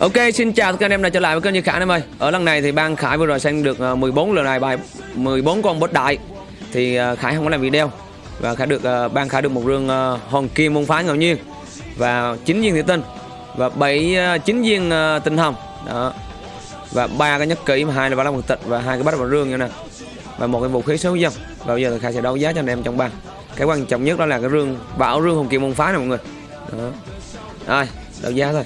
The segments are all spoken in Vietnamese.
Ok, xin chào tất cả anh em đã trở lại với kênh Như Khải em ơi. Ở lần này thì ban Khải vừa rồi sang được ờ, 14 lần này bài 14 con boss đại. Thì ờ, Khải không có làm video và Khải được ờ, ban Khải được một rương hòn kim môn phái ngẫu nhiên và 9 viên thủy tinh và 7 9 viên tinh hồng. Đó. Và ba cái nhất kỹ mà hai là ba la mật tịch và hai cái bát vào rương như nè. Và một cái vũ khí số dân. Và bây giờ thì Khải sẽ đấu giá cho anh em trong ban. Cái quan trọng nhất đó là cái rương bảo rương hồng kim môn phái này mọi người. Đó. Rồi, đấu giá thôi.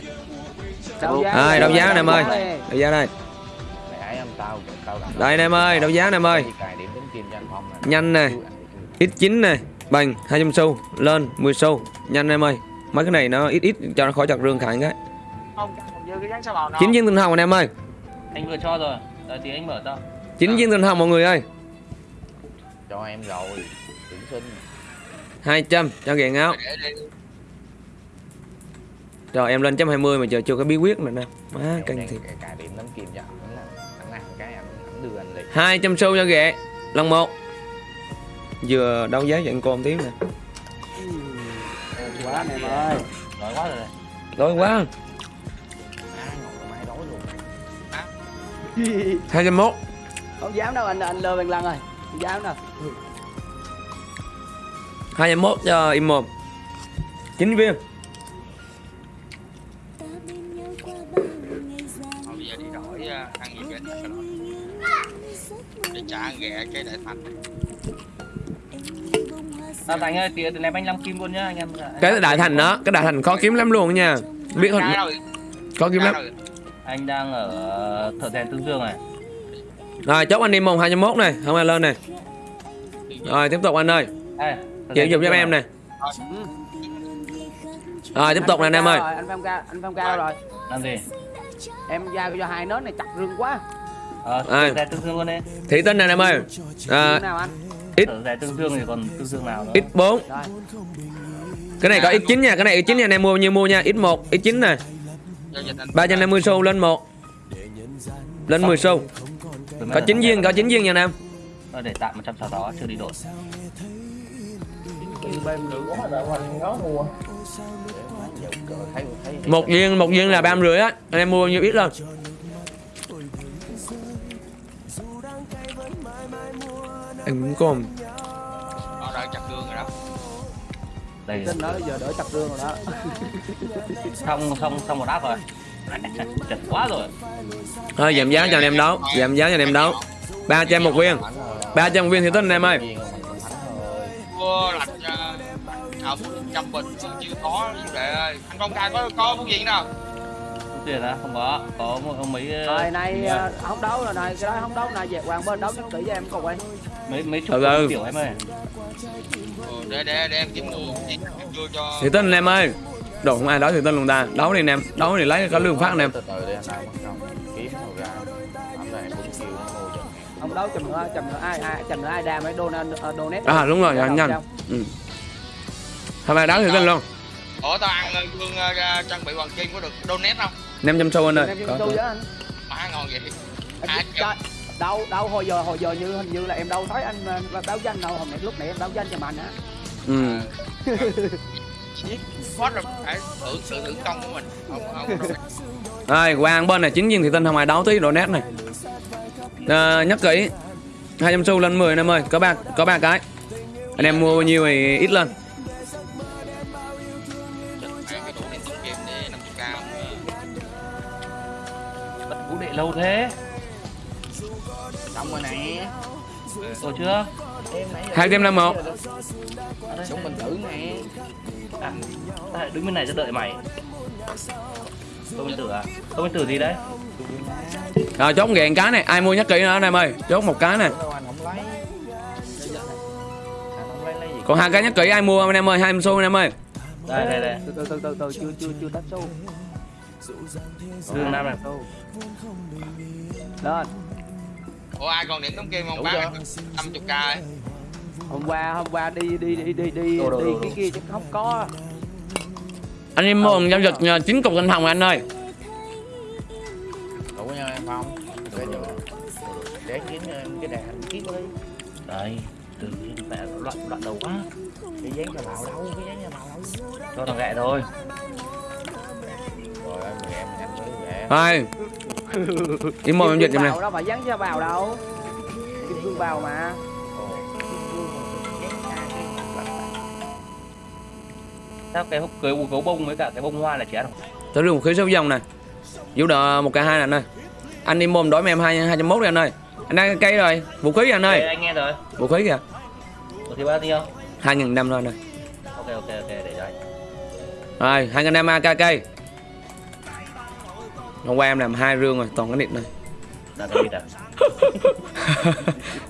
Đấu giá Rồi, đấu giá anh em ơi. Đây. Đấu giá đây. Đây anh em ơi, đấu giá anh em ơi. Nè. Nhanh nè. X9 này, bằng 200 xu, lên 10 xu. Nhanh em ơi. Mấy cái này nó ít ít cho nó khỏi chặt rương khải cái. 9 viên tinh hồng anh em ơi. anh vừa cho rồi đợi tí anh mở cho 9 viên tinh hồng mọi người ơi. Cho em rồi Tuyển sinh 200 cho ghiền áo. Rồi em lên chấm 20 mà chờ chưa có bí quyết nữa nè. Má Em căng thiệt. cài- điểm kim cho anh Hắn làm Hắn làm cái anh hắn đưa anh liền 200 xu cho ghệ. Lần 1. Vừa đấu giá cô một tí nè. quá anh em ơi. nói quá rồi Đói quá. Đói luôn 201. Không dám đâu anh anh lơ bằng lăng ơi. Không dám đâu. 201 cho im mồm. 9 viên. Ghẹ cái đại thành à, anh ơi tí ném anh 5 kim luôn nhá anh em Cái đại thành đó, cái đại thành khó kiếm lắm luôn nha. Biết không? rồi Khó kiếm lắm. anh đang ở thợ rèn tương dương này Rồi chốt anh đi mùng 201 này, không ai lên này. Rồi tiếp tục anh ơi, Ê, chịu cho em này. Rồi tiếp tục nè anh em ơi. Rồi, Anh Phong ca, anh Phong ca đâu rồi. làm gì Em giao cho hai nến này chặt rương quá. Ờ thợ rèn tương dương luôn đi Thị tinh này em ơi. À, thợ rèn tương dương thì còn tương dương nào nữa X4. Rồi. Cái này có X9 nha, cái này X9 nha anh em mua như mua nha, X1, X9 nè. cho dịch anh 350 xu lên 1. Lên 10 xu. Có mấy 9 lần viên, có 9 viên nha anh em. Để tạm 166 chưa đi đổi Một viên, một viên là 30 rưỡi á. Anh em mua nhiêu ít lên. Em cũng còn nó đang chặt đường rồi đó đây Tin đó giờ đỡ chặt rương rồi đó. xong xong xong một áp rồi chật quá rồi thôi giảm giá cho anh em đấu, giảm giá cho anh em đấu. 300 một viên. 300 một viên thì tinh anh em ơi. mua lạch uh, học trăm bình chưa có ơi anh phong ca có có muốn gì đâu tiền á không có có một có mấy Rồi nay ờ, không đấu rồi này, cái đó không đấu này về hoàng bên đấu nhất kỹ cho em cùng anh. Mấy mấy chục Từ từ. tiểu em ơi ừ, để để để em kiếm em đưa cho Thì anh em ơi. Đồ không ai đấu thì tinh luôn ta. Đấu đi em, đấu thì lấy có lương phát em. ra Không đấu chừng nữa, chừng nữa ai ai chừng nữa ai đam ấy donate uh, donate. À đúng rồi, nhanh. không? Ừ. Hôm nay đấu thì tinh luôn. ủa tao ăn gương uh, trang bị hoàng kim có được donate không 500 xu anh ơi. Em Có, cho có. với anh. má ngon vậy À, đâu đâu hồi giờ hồi giờ như hình như là em đâu thấy anh ờ, báo danh đâu hồi nãy lúc nãy em báo danh cho mạnh á Ừ. What là phải tự sự thử công của mình không không Rồi, Quang bên này chính viên thì tinh không ai đấu tí độ nét này. À, nhắc kỹ 200 xu lên 10 anh em ơi, có ba có ba cái. Anh em mua bao nhiêu thì ít lên. Chật cái đủ điện tổng game để 50 cao bật vũ đệ lâu thế xong rồi nè rồi chưa? Em nãy giờ 251. súng bình tử nè à, à, đứng bên này cho đợi mày. Tôi bên tử à? Tôi bên tử gì đấy? Rồi chốt gẹn cái này, ai mua nhắc kỹ nữa anh em ơi. Chốt một cái này. gì? Còn hai cái nhắc kỹ ai mua anh em ơi, 20 xu anh em ơi. đây đây đây. Từ từ từ từ chưa chưa chưa tách xu. Dương nam này. Lên ủa ai còn điểm tổng game không bán chưa? 50 k ấy. Hôm qua hôm qua đi đi đi đi đi Đồ, đồ, đi cái kia chứ không có. Anh em mua giao dịch ờ, chín cục anh hồng anh ơi. đủ nha em phong để cho để kiếm em cái đàn kiếm đi. Đây từ mẹ loạn loạn đầu quá. Cái dán cho màu đâu cái dán cho màu đâu. Cho thằng gẹ thôi. Rồi em em nhanh mới về Rồi Im mồm em giùm nè bào đâu mà dán cho bào đâu. Kim cương bào mà. Sao cái hộp cưới gấu bông với cả cái bông hoa là chén không Tới đường khí số dòng nè Vũ đỡ một cái hai nè anh ơi. Anh im mồm đổi med em hai hai trăm mốt đi anh ơi. Anh đang cây rồi. Vũ khí kìa anh ơi. Anh nghe rồi. Vũ khí kìa. Ủa thì bao nhiêu? Hai nghìn năm thôi anh ơi. Ok ok ok để cho anh. Rồi hai nghìn năm AK cây Hôm qua em làm hai rương rồi toàn cái nịt này. À?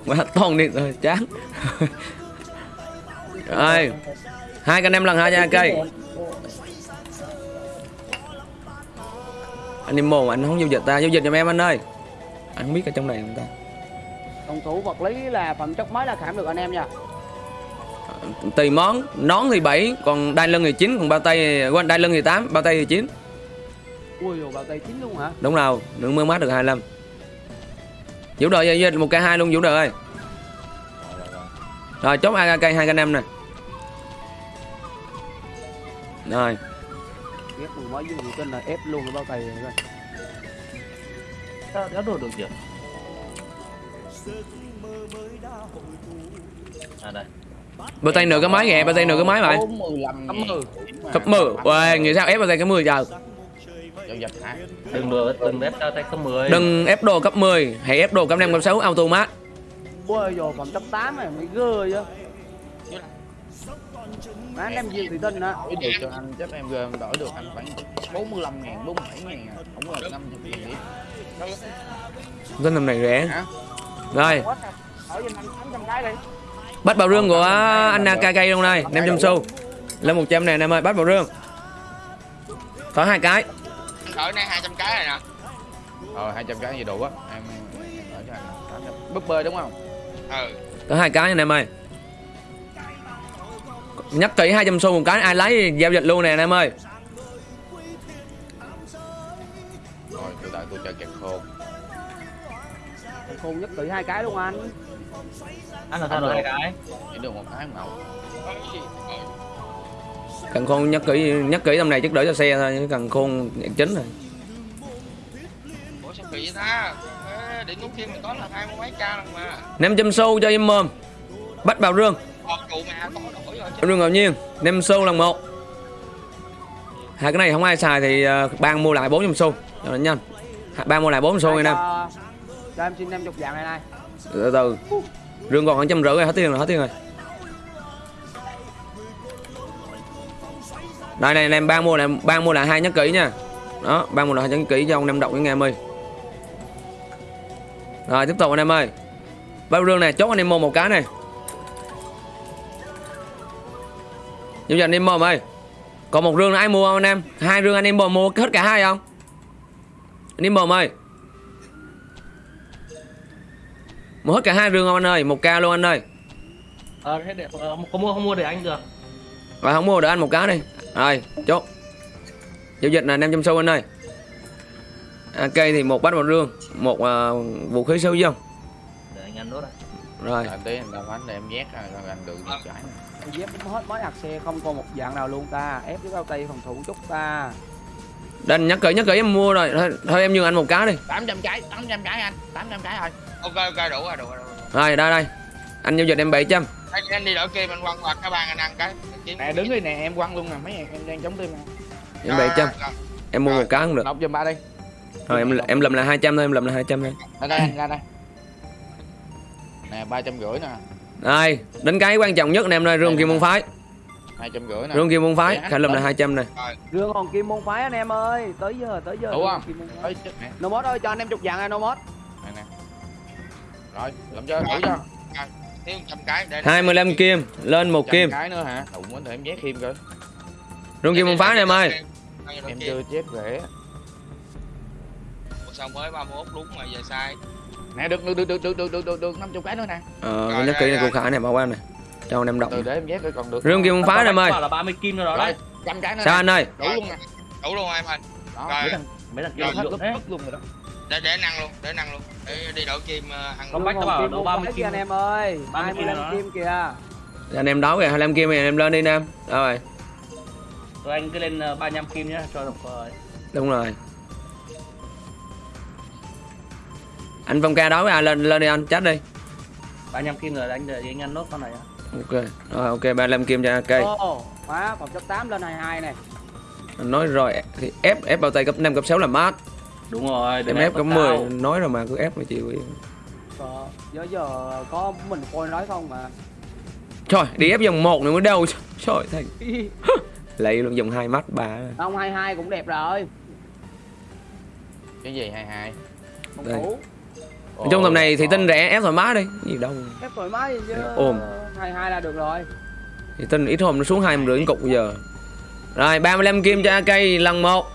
Quá toàn nịt rồi chán. Rồi hai cái em lần hai AK cây. Anh im mồm anh không giao dịch ta giao dịch giùm em anh ơi. Anh không biết ở trong này người ta? Phòng thủ vật lý là phẩm chất mới là khảm được anh em nha. Tùy món nón thì 7 còn đai lưng thì 9 còn bao tay quên đai lưng thì 8 bao tay thì 9 ui dồi bao tay chín luôn hả? Đúng rồi đừng mưa mát được 25 vũ đội giao dịch một k hai luôn vũ đội ơi. Rồi chốt AK hai k năm nè. Rồi. Ghép mười mấy dương tin là ép luôn cái bao tay rồi sao đã đồ được chưa à đây. Bao tay nửa cái máy kìa bao tay nửa cái máy vậy 45 Cắm mười. cấp 10 Uầy, nghĩ sao ép bao tay cái 10 giờ Giao dịch hả? đừng đùa đừng ép cho tay không mười đừng ép đồ cấp 10 hãy ép đồ cấp 5 cấp 6 automat ui dồi phẩm chất 8 này mới gơ chứ Má anh em dương thì tin á Đổi được cho anh, chắc em gồm đổi được anh khoảng 45 ngàn, 47 ngàn à. Không là 50 ngàn điểm. cái năm này rẻ Hả? rồi Quá thật. Hỏi giùm anh 800 cái đi bắt vào rương của anh AK luôn đây 500 xu lên 100 này anh em ơi bắt vào rương có hai cái ở đây 200 cái này nè Ờ, 200 cái gì đủ á. Em em cho anh 800. Búp bê đúng không? ừ có hai cái anh em ơi nhắc kỹ 200 xu một cái ai lấy giao dịch luôn nè anh em ơi Rồi, từ tại tôi chờ kẹt khô. khôn nhất tự hai cái luôn anh ăn là sao được hai cái Chỉ được một cái màu. Cần khôn nhắc kỹ nhắc kỹ tầm này chắc đỡ cho xe thôi cần khôn nhận chính rồi mà. 500 xu cho im mồm. Bắt vào rương. Chứ. Rương ngẫu nhiên. 5 xu lần một. Hai cái này không ai xài thì ờ, ban mua lại 400 xu cho nó nhanh. Ban mua lại 400 xu anh em cho, cho em xin 50 vàng này này. Từ từ. Rương còn khoảng trăm rưỡi rồi hết tiền rồi hết tiền rồi đây này anh em ban mua lại ban mua lại hai nhắc kỹ nha. Đó ban mua lại hai nhắc kỹ cho ông em đọc với nghe em ơi. Rồi tiếp tục anh em ơi. Bao rương này? Chốt anh em mua một cái này. Giao dịch anh em ơi. Còn một rương nữa ai mua không anh em? Hai rương anh em mua mua hết cả hai không? Anh em ơi. Mua hết cả hai rương không anh ơi? Một ca luôn anh ơi. Ờ thế để ờ, có mua không mua để anh được. Rồi không mua được anh một cái đi Rồi chốt. Giao dịch là 500 xu anh ơi. AK thì một bát vào rương Một ờ, vũ khí sâu dông. Để anh ăn nốt à Rồi. Là tí làm bánh để em ra rồi anh được cái. Em dép cũng hết mới hạt xe không còn một dạng nào luôn ta. Ép cái bao tay phòng thủ chút ta. Đây nhắc kỹ nhắc kỹ em mua rồi. Thôi, thôi em nhường anh một cái đi. 800 cái, 800 cái anh, 800 cái thôi. ok ok đủ rồi đủ rồi đủ rồi. Rồi đây đây. Anh giao dịch em 700 anh, anh đi đỡ kia mình quăng qua cái bàn anh ăn cái Nè đứng đi nè, em quăng luôn nè, mấy em đang chống tim nè. Em 700 Em mua một cái cũng được Nộp giùm ba đi. Rồi em em lầm là 200 thôi em lầm là 200 thôi Ra đây, anh, ra đây. Nè, 350 nè, Đây đến cái quan trọng nhất anh em ơi Rương kim môn phái 250 nè. Rương kim môn phái Dạ, Khải lầm là lên. 200 này rương hòn kim môn phái anh em ơi tới giờ tới giờ Đủ rương không? nè. Nomod ơi cho anh em chục vàng này Nomod Nè nè. Rồi, làm cho, đủ cho. Thiếu 100 cái để 25 kim lên một kim cái nữa hả? Muốn để em nhét thêm cơ. Rương kim môn phái này em ơi Em chưa chép rẻ. sao mới 31 đúng mà giờ sai Nè, được, được, được, được, được, được, được, được, được 50 cái nữa nè. Ờ Rồi, nhắc kỹ này của Khải này bảo quan này Cho anh em đọc Từ để em nhét coi còn được. Rương kim môn phái này em ơi là 30 kim rồi đó đấy trăm cái nữa Sao anh ơi Đủ luôn nè. đủ luôn em ơi Đó, Rồi. mấy thằng mấy thằng kia hết luôn rồi đó. Để để năng luôn để năng luôn. Để đi kim ờ, ăn bách Rương tao bảo hòn kim đâu môn 30 phái kim kìa anh em ơi. 30 kim 25 đó. kim kìa. Anh em đấu kìa 25 kim thì anh em lên đi nam. Rồi. Rồi anh cứ lên ờ, 35 kim nhá cho được rồi. Đúng rồi. Anh phong ca với ai lên lên đi anh chat đi. 35 kim rồi anh đợi anh ăn nốt con này ok. Rồi ok 35 kim cho cây Ồ, má phòng cấp 8 lên 22 này. anh nói rồi thì ép ép bao tay cấp 5 cấp 6 là mát Đúng rồi, em đừng ép cao. 10 nói rồi mà cứ ép mà chịu Ờ, giờ giờ có mình coi nói không mà. trời đi ép vòng một nữa mới đâu trời thành lấy luôn vòng hai mắt bà Không 22 cũng đẹp rồi. cái gì hai hai Đây. Nói chung tầm này thì tinh rẻ ép thoải mái đi gì đâu Ép thoải mái chứ. Ôm. 22 là được rồi. thì tinh ít hôm nó xuống hai rưỡi cục bây giờ rồi 35 kim cho cây lần một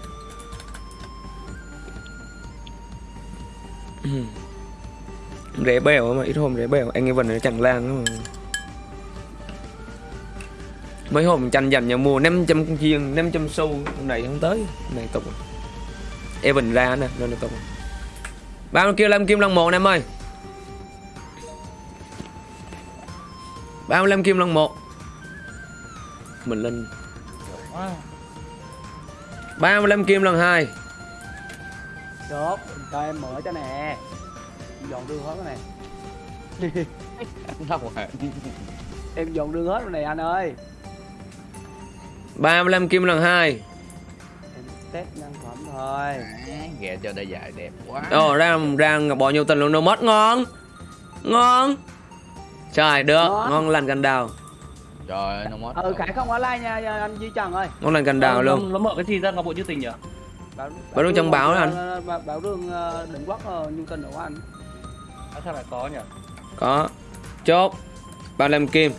rẻ bèo mà ít hôm rẻ bèo anh ấy vẫn nó chẳng lan mà. Mấy hôm tranh dành nhà mua 500 con chiên 500 xu hôm này không tới hôm này tục. Evan ra nè nên nó tục. Ba bao kêu làm kim lần một em ơi. 35 kim lần một. Mình lên. 35 kim lần hai. Chốt, cho em mở cho nè. Dọn đường hết cái này. đâu mà Em dọn đường hết rồi này anh ơi. 35 kim lần hai Em test nhân phẩm thôi. ghẹ cho đôi dài đẹp quá Ồ ra ra bò nhiều tình luôn đâu mất ngon Ngon Trời được Ngon. ngon lành cành đào trời ơi nó mất Ừ, Khải không online nha, nha anh Duy Trần ơi. Ngon lành cành đào Nó- luôn Nó mở cái gì ra ngọc bội chữ tình nhỉ? Bảo, Bảo Đường trong báo đó anh. ờ, Bảo, bảo Đường ờ, định quốc ờ, nhưng tình của anh. À, sao lại có nhỉ? Có. Chốt. 35 kim.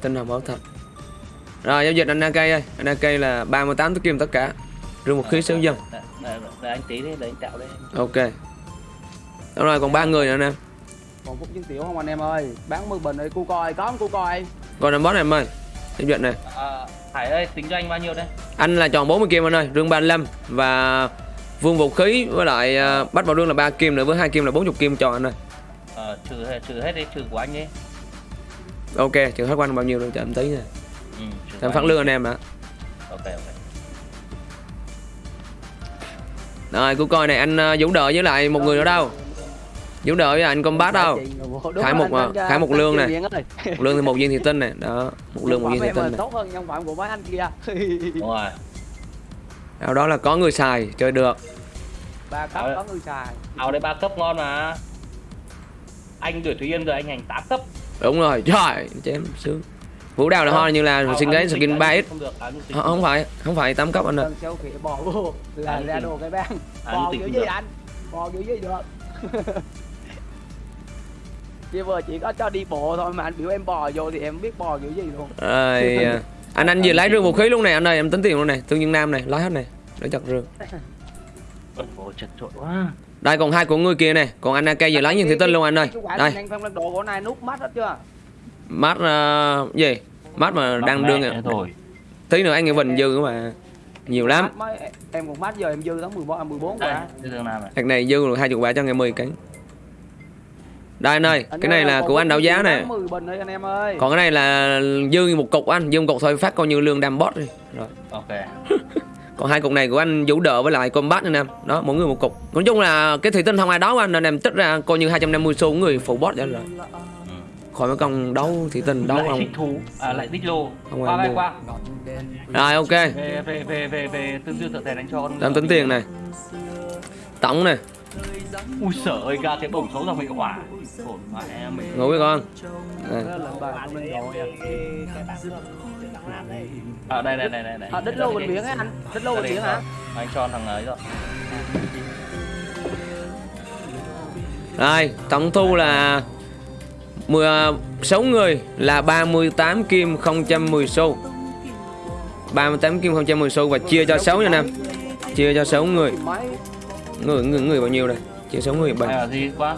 Tinh hồng bảo thật Rồi giao dịch anh AK ơi. Anh AK là 38 kim tất cả. Rương một khí xíu dân Để, anh tí đi, để anh tạo đây. Ok. Đúng rồi còn ba người nữa nè. Còn phút chứng tiểu không anh em ơi. Bán 10 bình đi, cu coi, có không cu coi. Còn làm boss này em ơi. Giao dịch này. À, Hải ơi, tính cho anh bao nhiêu đây? Anh là tròn 40 kim anh ơi. Rương 35 Và Vương vũ khí với lại uh, bắt vào rương là 3 kim nữa với hai kim là 40 kim cho anh ơi Ờ, trừ, trừ hết đi, trừ của anh đi. Ok trừ hết quanh bao nhiêu rồi cho em tí nè Ừ, trừ Em phát lương anh em ạ Ok, ok. Rồi cô coi này anh uh, Vũ đợi với lại một người nữa đâu Vũ đợi với anh combat đâu Khải một, anh- à, Khải một lương này. Một lương thì một viên thị tinh này Đó Một lương một viên thị tinh này tốt hơn nhân phẩm của mấy anh kia. Đúng rồi. Sau đó là có người xài chơi được ba cấp Ờ. có người xài. Áo đây ba cấp ngon mà. Anh đuổi Thúy Yên rồi anh hành 8 cấp. Đúng rồi trời chém sướng Vũ đào là ho như là áo cái nhung skin tính, 3x Không Ờ, Không phải Không phải 8 cấp anh ơi bò vô là ra đồ cái bang. Bò kiểu được. gì anh? Bò kiểu gì được? Chị vừa chỉ có cho đi bộ thôi mà anh biểu em bò vô thì em biết bò kiểu gì luôn. Rồi à, Anh anh vừa lấy rương vũ khí luôn này anh ơi Em tính tiền luôn này Thương nhân nam này Lấy hết này Để chặt rương Ôi, chật trội quá. Đây còn hai của người kia này Còn anh AK vừa lấy những thị tinh luôn anh ơi Đây anh phong lên đồ của này nút mắt hết chưa? Mắt uh, gì Mắt mà đang đương rồi. Tí nữa anh nghe Vinh dư mà Nhiều lắm em còn mắt giờ em dư tháng 14 14 Đây, quả. này? Thằng này dư được 20 quả cho ngày 10 cánh Đây anh ơi Cái này là của anh đấu giá này 10 bình đấy anh em ơi. Còn cái này là dư một cục anh Dư một cục thôi phát coi như lương đam bot đi Rồi Ok. Còn hai cục này của anh Vũ Đỡ với lại Combat anh em Đó mỗi người một cục Nói chung là cái thị tinh không ai đấu anh Nên em tích ra coi như 250 xu của người phụ bot vậy rồi Ừ. Khỏi mấy con đấu thị tinh đấu lại không thích thú, à, lại thích lô. Không qua qua. Rồi ok Về về về về về tương dương thợ thèn đánh cho con. Em tính tiền này Tổng này Ui sợ ơi ra cái bổng xấu ra mình hỏa. Mình. Ngủ với con Đây. À đây đây đây đây đây. À, đích lô bệnh viện á anh. Đích lô bệnh viện hả? Anh cho thằng ấy rồi. Rồi tổng thu là 16 người là 38 kim 010 xu 38 kim 010 xu và chia cho 6 nha anh em Chia cho 6 người Người người người bao nhiêu đây Chia 6 người Hay là gì quá?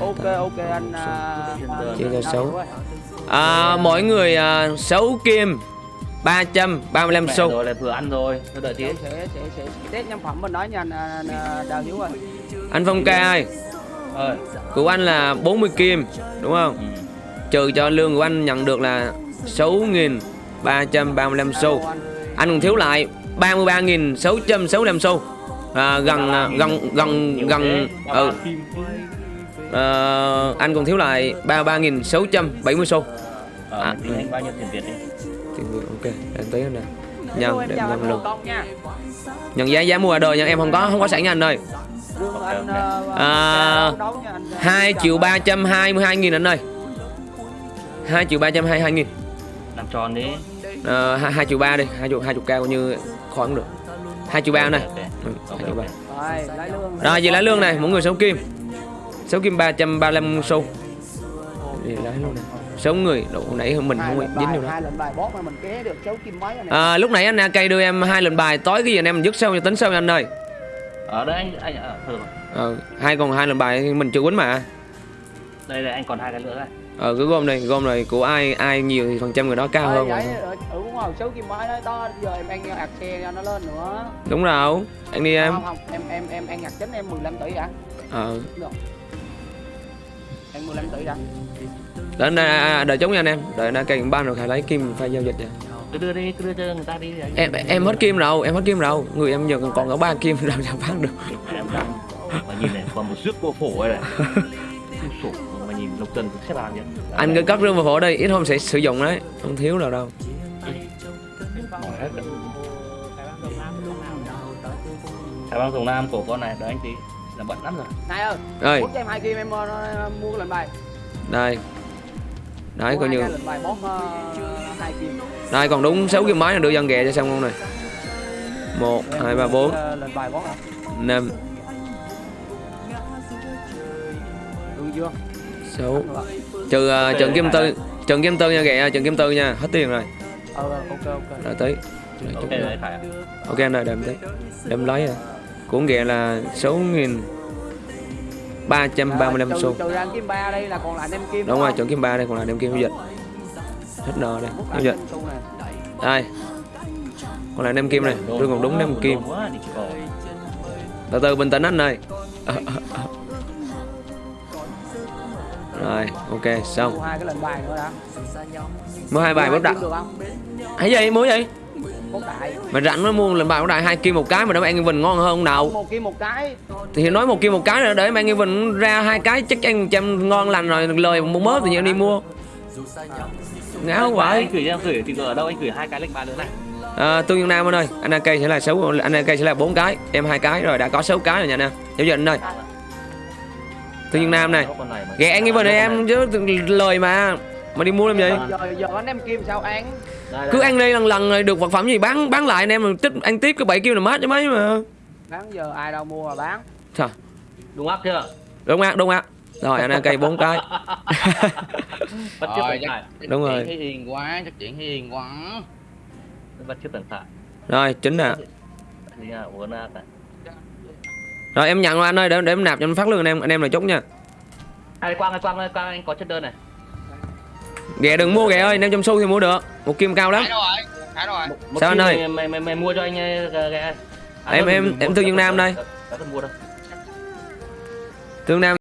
Ok ok anh à, Chia cho à, sáu. à, Mỗi người à, 6 kim 335 Mẹ xu rồi lại vừa ăn rồi. Tôi đợi tí. Sẽ sẽ sẽ test nhân phẩm mình nói nha anh, anh Đào Hiếu ơi. Anh Phong ca ơi Ơi. Của anh là 40 kim Đúng không Ừ. Trừ cho lương của anh nhận được là 6.335 xu. Anh còn thiếu lại 33.665 xu à, gần à, gần gần gần ba ừ, ờ, anh còn thiếu lại ba ba nghìn sáu trăm bảy mươi xu Ờ, À, anh bao nhiêu tiền Việt đi? Tiền Việt ok em tới nè. Nhân em để em luôn. nhận giá giá mua ở đời nhưng em không có không có sẵn nha anh ơi. Ờ, À, đấu đấu nha anh ờ, hai chào triệu anh. ba trăm hai mươi hai nghìn anh ơi. Hai triệu ba trăm hai mươi hai nghìn. Làm tròn đi. Ờ, hai hai triệu ba đi. Hai triệu hai chục cao coi như khỏi cũng được hai triệu ba này hai triệu ba rồi lấy lương. Rồi về lấy lương này mỗi người sáu kim. Sáu kim ba trăm ba mươi lăm xu. Về lấy luôn này. Sáu người hồi nãy mình không dính vô đó hai lệnh bài boss mà mình ké được sáu kim mấy này à, lúc nãy anh AK đưa em hai lần bài tối cái gì anh em mình dứt sau cho tính sau nha anh ơi? Ở đây anh anh à, rồi. ờ, hai còn hai lần bài mình chưa quýnh mà. Đây đây anh còn hai cái nữa đây. Ờ cứ gom này gom này của ai ai nhiều thì phần trăm người đó cao hơn vậy đúng rồi sáu kim mấy đó đó giờ em ăn ạc xe cho nó lên nữa. Đúng rồi anh đi em. Không không em em em ăn ạc chính em 15 tỷ đã. Ờ. Được. Em 15 tỷ đã. Đợi anh à, đợi chống nha anh em. Đợi anh AK ban rồi khai lấy kim phải giao dịch nha cứ đưa đi cứ đưa cho người ta đi anh. em em hết kim rồi em hết kim rồi. Người em giờ còn còn có ba kim làm sao bán được? Em đang mà nhìn này còn một rước cô phổ đây này. Sổ mà nhìn lục trần xếp hàng nhá anh cứ cất rương vào phổ đây ít hôm sẽ sử dụng đấy không thiếu nào đâu Mỏi hết rồi. Thái băng Sông Nam của con này đợi anh tí là bận lắm rồi. Này ơi bút cho em hai kim em ờ, mua cái lệnh bài. Đây. Đấy coi như bài hai kim. Đây còn đúng 6 kim máy là đưa dân ghè cho xong không này một hai ba bốn. ờ, năm. Sáu. Trừ uh, trận kim tư trận kim tư nha ghẹ trận kim tư nha. Hết tiền rồi ờ ok ok. Rồi tới. Rồi, ok chút nữa. đấy Khải ok anh ơi đem tới. Đem lấy rồi của ghẹ là sáu nghìn ba trăm ba mươi lăm xu trừ ra anh kim ba đây là còn lại em kim đúng rồi trận kim ba đây còn là đem kim giao dịch hết nợ đây giao lại dịch em này. Đây. Còn lại nem kim này tôi còn đúng nem kim. Từ từ bình tĩnh anh ơi rồi ok xong. Mua hai cái lệnh bài nữa đã mua hai bài bốc đại hay gì? Mua gì? Bốc đại mà rảnh nó mua lần bài bốc đại hai kim một cái mà đỡ ăn vinh ngon hơn không nào. Một kim một cái. Thì nói một kim một cái rồi để mà ăn vinh ra hai cái chắc ăn trăm ngon lành rồi lời một mớ thì nhiên đi mua. Ngáo anh vậy. gửi cho em gửi thì ở đâu anh gửi hai cái lệnh bài nữa này? À, tương dương nam anh ơi anh AK sẽ là sáu anh AK sẽ là bốn cái em hai cái rồi đã có sáu cái rồi nha anh em giao dịch anh ơi tương dương nam này. Ăn cái vinh này em chứ lời mà. Mà đi mua làm gì? Giờ giờ anh em kim sao ăn? Cứ ăn đi lần lần rồi được vật phẩm gì bán bán lại anh em rồi tích ăn tiếp cái bảy kim là mát chứ mấy mà. Bán giờ ai đâu mua mà bán. Trời, đúng ác chưa? Đúng á đúng á rồi anh AK bốn cái. Bắt chước Rồi, chắc, Đúng rồi. chuyện thấy hiền quá chắc chuyện thấy hiền quá. Bắt chước tần khải rồi chính nè thì là uống ác này rồi em nhận rồi anh ơi để để em nạp cho anh phát lương anh em anh em là chốt nha. Ai quang ai quang ơi quang anh có chất đơn này. Ghẹ đừng mua ghẹ ơi năm trăm xu thì mua được. Một kim cao lắm. Rồi rồi. Một Sao anh ơi? mày, mày, mày, mày mua cho anh ờ, ghé Em- em- em Thương Dương Nam đây. đã cần mua đâu. Tương nam